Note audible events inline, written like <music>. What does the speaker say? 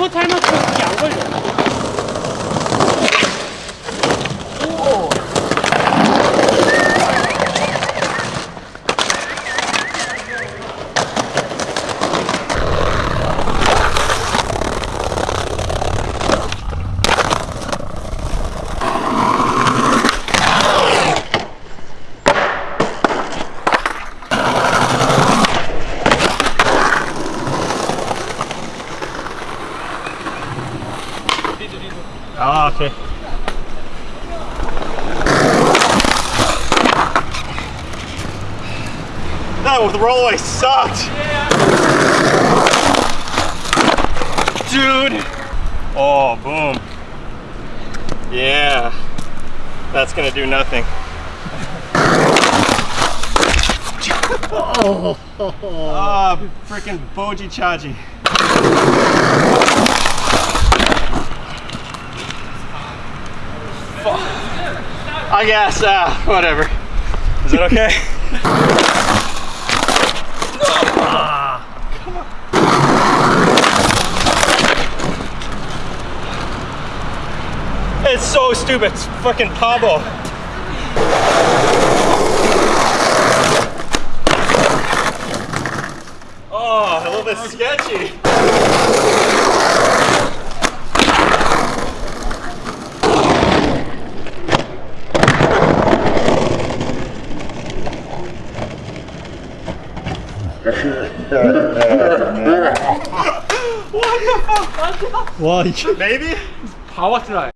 我才能成两个人。Ah, okay. No, the rollaway sucked. Yeah. Dude. Oh, boom. Yeah. That's gonna do nothing. <laughs> oh, ah, oh, oh. Freaking boji chaji. I guess, uh, whatever. Is it okay? <laughs> It's so stupid. It's fucking Pablo. Oh, a little bit sketchy. what the fuck? What? Maybe? How was I?